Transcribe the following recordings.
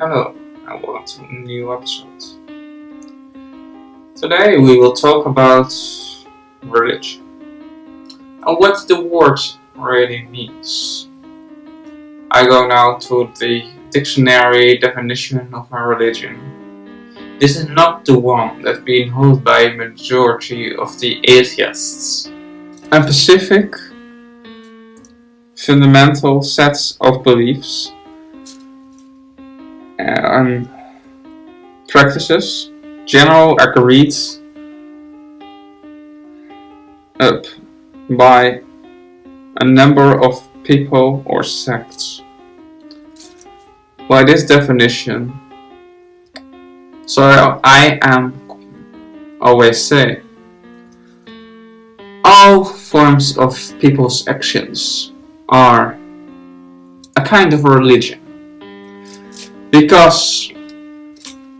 Hello and welcome to a new episode. Today we will talk about religion and what the word really means. I go now to the dictionary definition of a religion. This is not the one that's being held by a majority of the atheists. A specific, fundamental sets of beliefs and practices, general agreed up by a number of people or sects. By this definition, so I am always say, all forms of people's actions are a kind of religion. Because,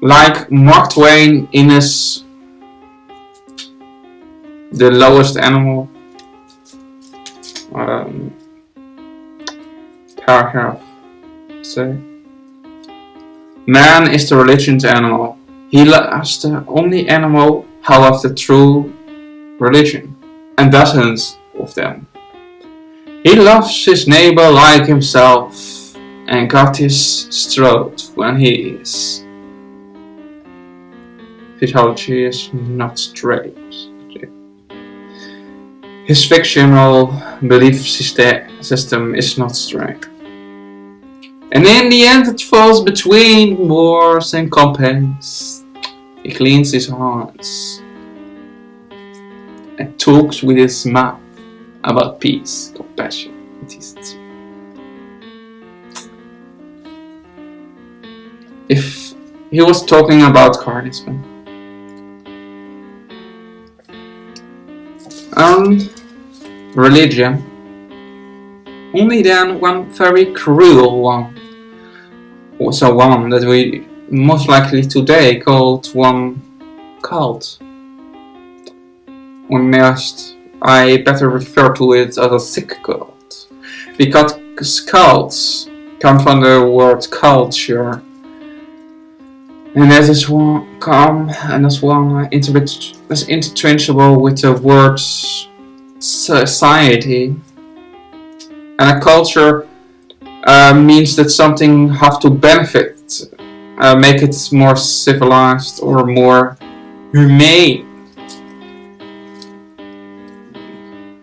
like Mark Twain in his The Lowest Animal um, paragraph say, Man is the religion's animal. He loves the only animal how of the true religion, and dozens of them. He loves his neighbor like himself and got his throat when he is. His theology is not straight. His fictional belief system is not straight. And in the end it falls between wars and compass. He cleans his hands and talks with his mouth about peace, compassion, and decency. If he was talking about carnism. And um, religion. Only then one very cruel one. Also one that we most likely today called one cult. Or must I better refer to it as a sick cult. Because cults come from the word culture and as that is one come and as one is interchangeable with the word society. And a culture uh, means that something have to benefit, uh, make it more civilized or more humane.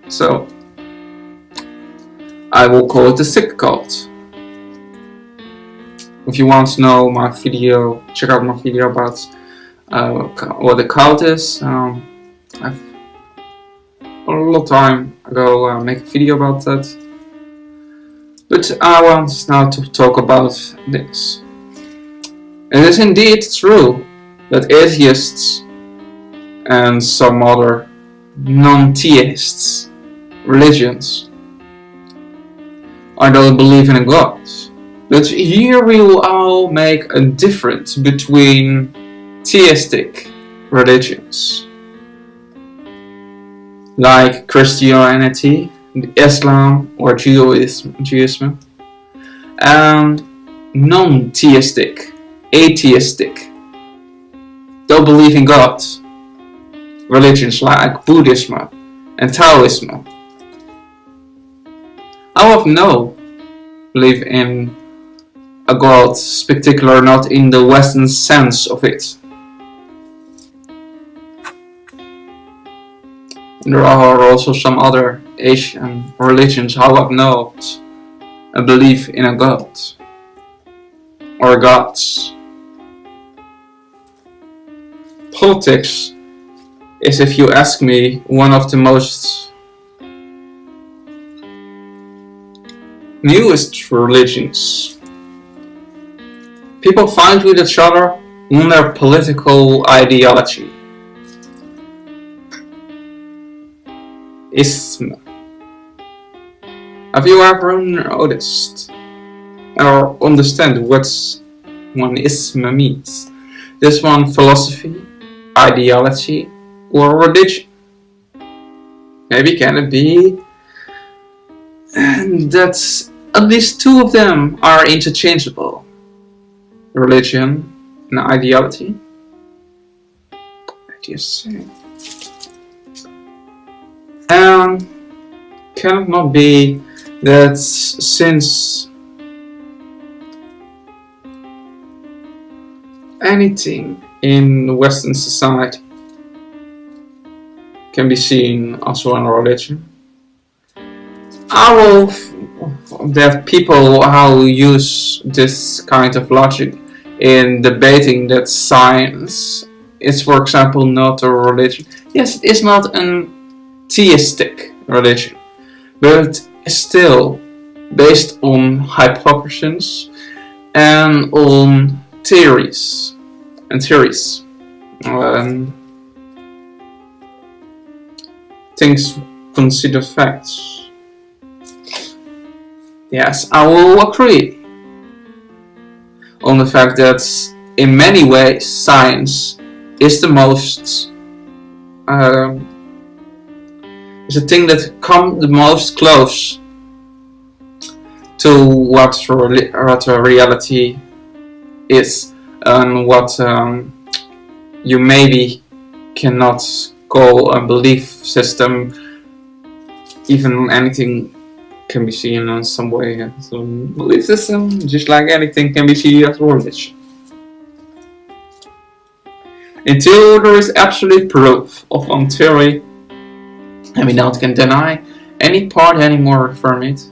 So, I will call it the sick cult. If you want to know my video, check out my video about uh, what the cult is. Um, I've a long time ago uh, make a video about that. But I want now to talk about this. It is indeed true that atheists and some other non-theists religions I don't believe in a god but here we will all make a difference between theistic religions like Christianity, Islam or Judaism, Judaism and non-theistic, atheistic, don't believe in God religions like Buddhism and Taoism. I have no believe in a god, particular not in the western sense of it. there are also some other Asian religions how have not a belief in a god or gods. Politics is, if you ask me, one of the most newest religions People fight with each other in their political ideology. Ism. Have you ever noticed or understand what one ism means? This one philosophy, ideology, or religion? Maybe can it be that at least two of them are interchangeable? Religion an ideology? What do you say? And can it not be that since anything in Western society can be seen as one religion, will that people how use this kind of logic in debating that science is for example not a religion. Yes, it is not an theistic religion, but still based on hypotheses and on theories and theories. Um, things consider facts. Yes, I will agree on the fact that in many ways science is the most um, is the thing that come the most close to what, what reality is and what um, you maybe cannot call a belief system even anything can be seen in some way. As a belief system just like anything can be seen as religion until there is absolute proof of one theory. And we not can deny any part anymore from it.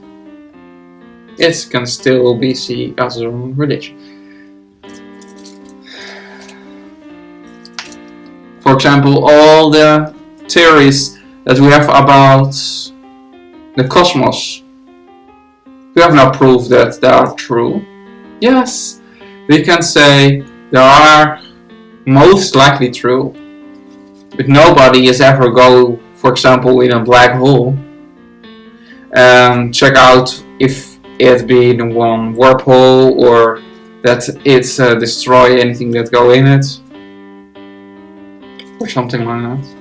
It can still be seen as a religion. For example, all the theories that we have about the cosmos, we have no proof that they are true. Yes, we can say they are most likely true, but nobody has ever go, for example, in a black hole and check out if it be in one warp hole or that it uh, destroy anything that go in it or something like that.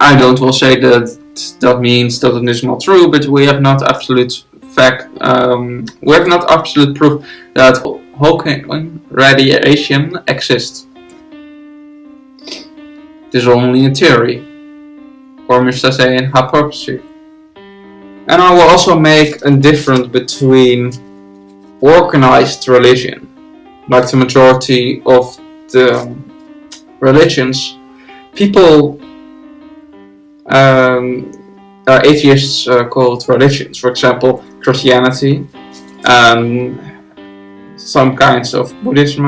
I don't will say that that means that it is not true, but we have not absolute fact, um, we have not absolute proof that Hawking radiation exists. It is only a theory, or Mr. say an hypothesis. And I will also make a difference between organized religion like the majority of the religions, people um, are atheists uh, called religions. For example, Christianity, um, some kinds of Buddhism,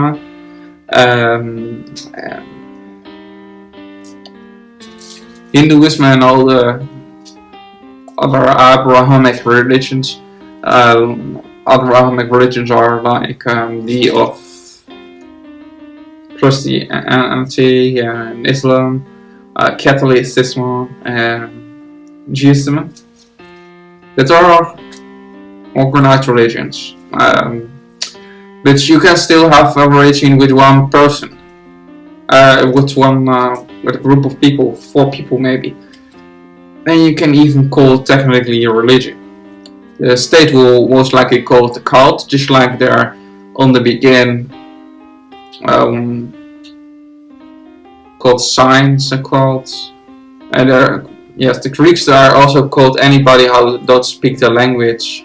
um, Hinduism, and all the other Abrahamic religions. Um, Abrahamic religions are like um, the of Christianity and Islam, uh, Catholicism and Judaism. That are organized religions. Um, but you can still have a religion with one person, uh, with one, uh, with a group of people, four people maybe. And you can even call it technically a religion. The state will most likely call it a cult, just like there on the begin um, called signs and called. And uh, yes the Greeks are also called anybody who don't speak the language.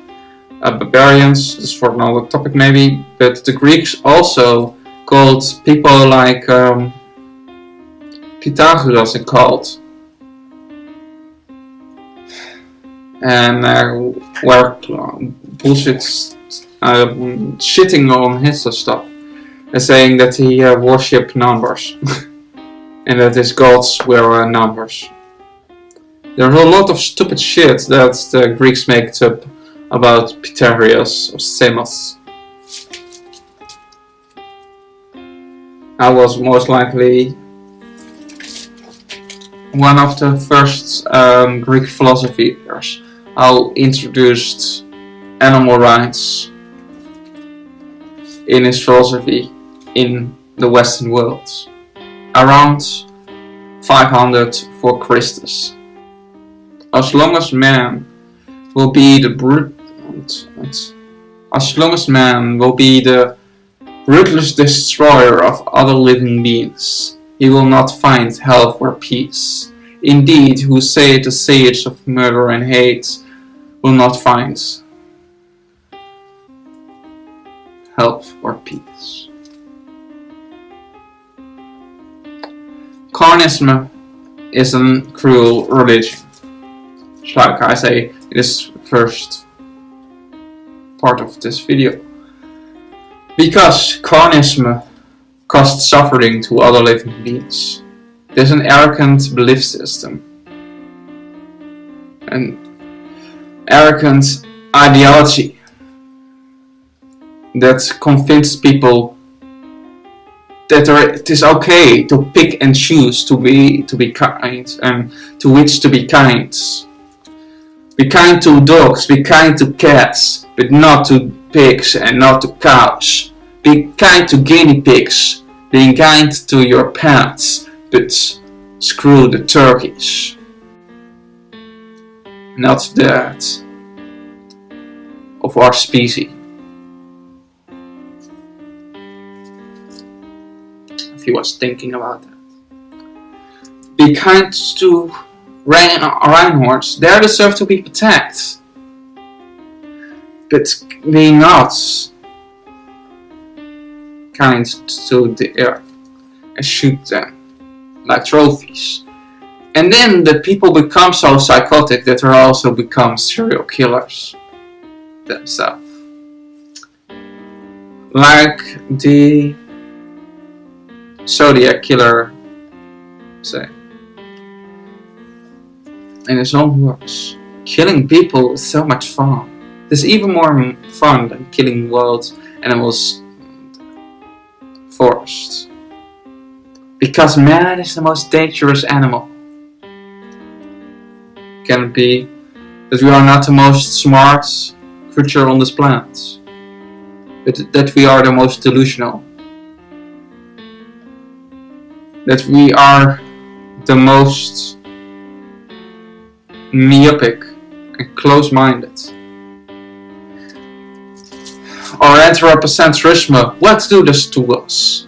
Uh, barbarians this is for another topic maybe but the Greeks also called people like um, Pythagoras and called. And uh, were bullshit uh, shitting on his stuff and saying that he uh, worshipped numbers and that his gods were uh, numbers. There's a lot of stupid shit that the Greeks make up about Pythagoras of Samos. I was most likely one of the first um, Greek philosophers who introduced animal rights in his philosophy in the Western world, around 500 for Christus. As long as man will be the brute, as long as man will be the ruthless destroyer of other living beings, he will not find health or peace. Indeed, who say the sage of murder and hate will not find health or peace. Carnism is a cruel religion. Like I say in this first part of this video. Because carnism caused suffering to other living beings. There's an arrogant belief system. An arrogant ideology that convinces people that it is okay to pick and choose to be to be kind and to which to be kind. Be kind to dogs, be kind to cats, but not to pigs and not to cows. Be kind to guinea pigs, being kind to your pets, but screw the turkeys. Not that of our species. He was thinking about that. Be kind to rhinos, they deserve to be protected. But be not kind to the earth and shoot them like trophies. And then the people become so psychotic that they also become serial killers themselves. Like the Zodiac killer say. In his own words, killing people is so much fun. It's even more fun than killing wild animals forest. Because man is the most dangerous animal. Can it be that we are not the most smart creature on this planet? But that we are the most delusional? That we are the most myopic and close-minded? Our anthropocentrism, what do this to us?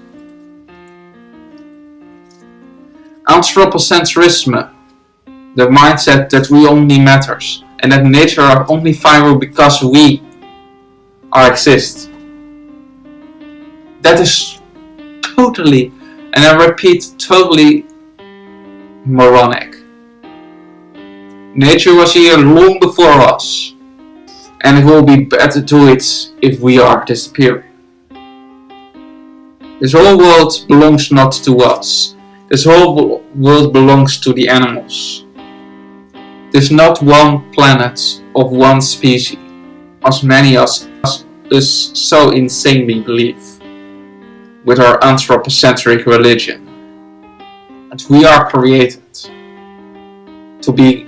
Anthropocentrism, the mindset that we only matters and that nature are only viable because we are exist. That is totally, and I repeat, totally moronic. Nature was here long before us, and it will be better to it if we are disappearing. This whole world belongs not to us, this whole world belongs to the animals. There's not one planet of one species, as many as us so insanely believe, with our anthropocentric religion. And we are created to be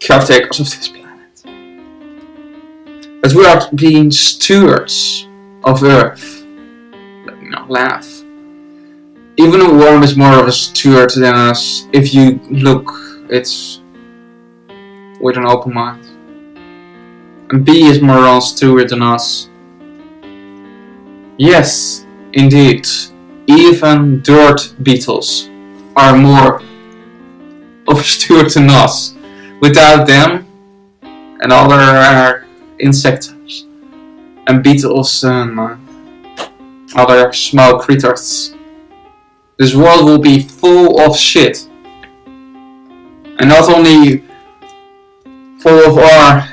caretakers of this planet. As we are being stewards of Earth. Let me not laugh even a worm is more of a steward than us if you look it's with an open mind. And bee is more of a steward than us. Yes, indeed, even dirt beetles are more steward than us. Without them and other uh, insects and beetles and uh, other small creatures this world will be full of shit. And not only full of our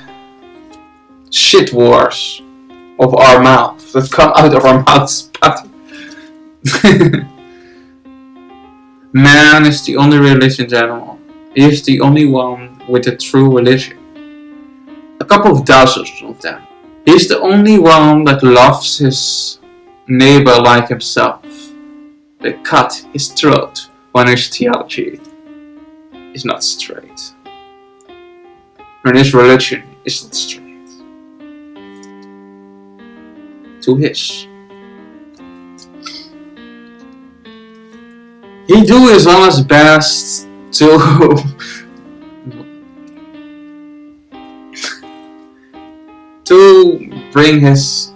shit wars of our mouth that come out of our mouths. but... Man is the only religion animal. He is the only one with a true religion. A couple of dozens of them. He is the only one that loves his neighbor like himself. They cut his throat when his theology is not straight. When his religion is not straight. To his. He do his honest best to to bring his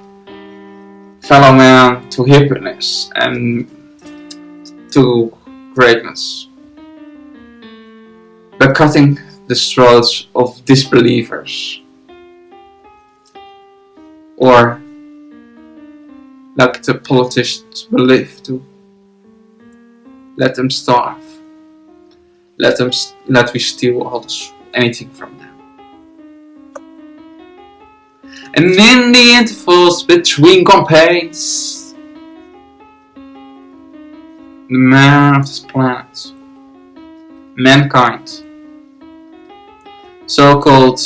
fellow man to happiness and to greatness by cutting the throats of disbelievers or like the politicians believe to. Let them starve. Let them let we steal all this, anything from them. And in the intervals between campaigns. The man of this planet. Mankind. So-called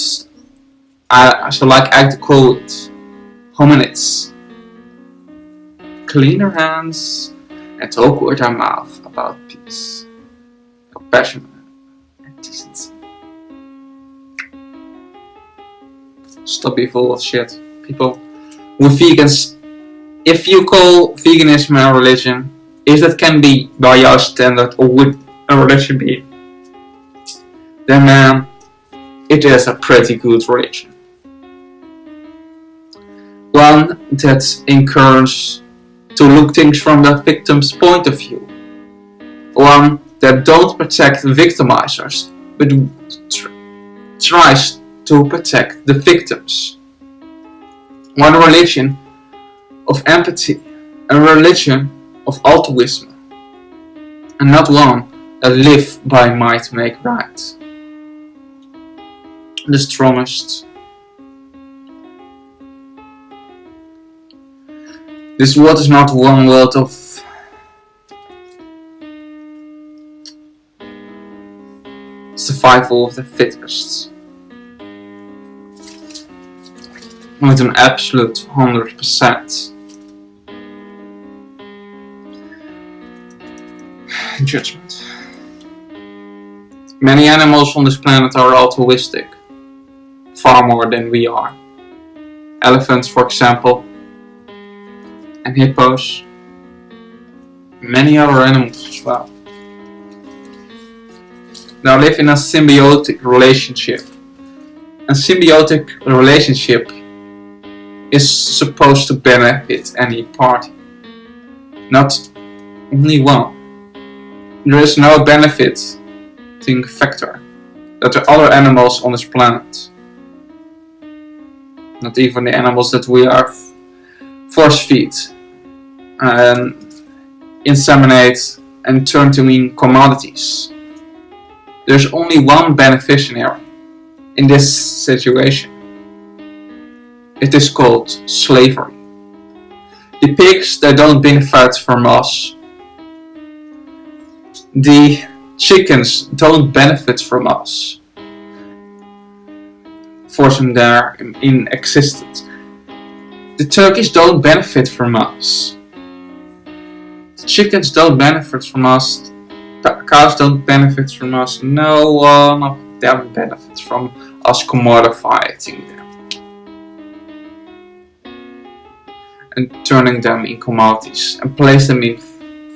I, so like I call it hominids clean their hands and talk with our mouth about peace, compassion, and decency. Stop being full of shit, people. With vegans, if you call veganism a religion, if that can be by your standard or would a religion be, then man, it is a pretty good religion. One that encourages to look things from the victim's point of view. One that don't protect victimizers, but tr tries to protect the victims. One religion of empathy, a religion of altruism, and not one that live by might make right. The strongest This world is not one world of survival of the fittest. With an absolute 100% judgment. Many animals on this planet are altruistic, far more than we are. Elephants, for example, and hippos, many other animals as well. They live in a symbiotic relationship. A symbiotic relationship is supposed to benefit any party, not only one. There is no benefiting factor that the other animals on this planet, not even the animals that we are force feed and inseminate and turn to mean commodities. There's only one beneficiary in this situation. It is called slavery. The pigs that don't benefit from us. The chickens don't benefit from us. Force them in existence. The turkeys don't benefit from us. The chickens don't benefit from us. The cows don't benefit from us. No one of them benefits from us commodifying them. And turning them in commodities and place them in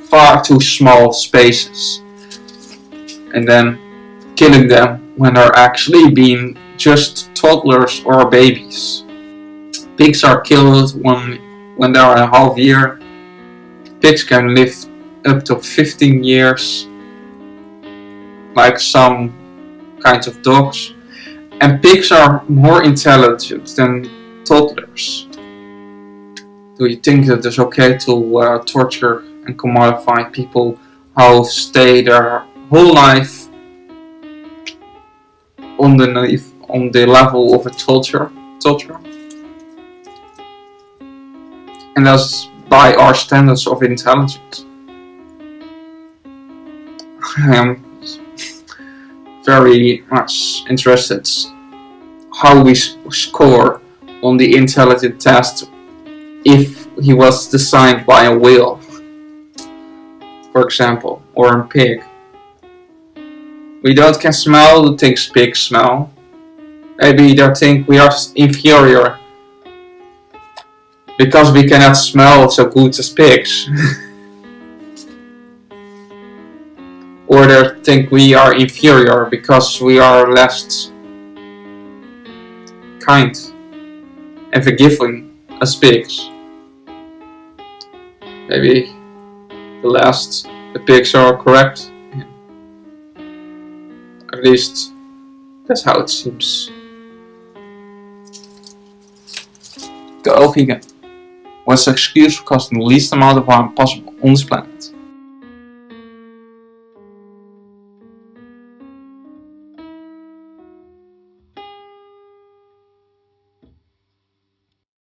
far too small spaces. And then killing them when they're actually being just toddlers or babies. Pigs are killed when, when they are a half year. Pigs can live up to 15 years, like some kinds of dogs. And pigs are more intelligent than toddlers. Do you think that it's okay to uh, torture and commodify people who stay their whole life on the, on the level of a torture? torture? And that's by our standards of intelligence. I am very much interested how we score on the intelligent test if he was designed by a whale, for example, or a pig. We don't can smell the things pigs smell. Maybe they think we are inferior because we cannot smell so good as pigs. or they think we are inferior because we are less kind and forgiving as pigs. Maybe the last the pigs are correct. At least that's how it seems. Go vegan. The excuse costing the least amount of harm possible on this planet?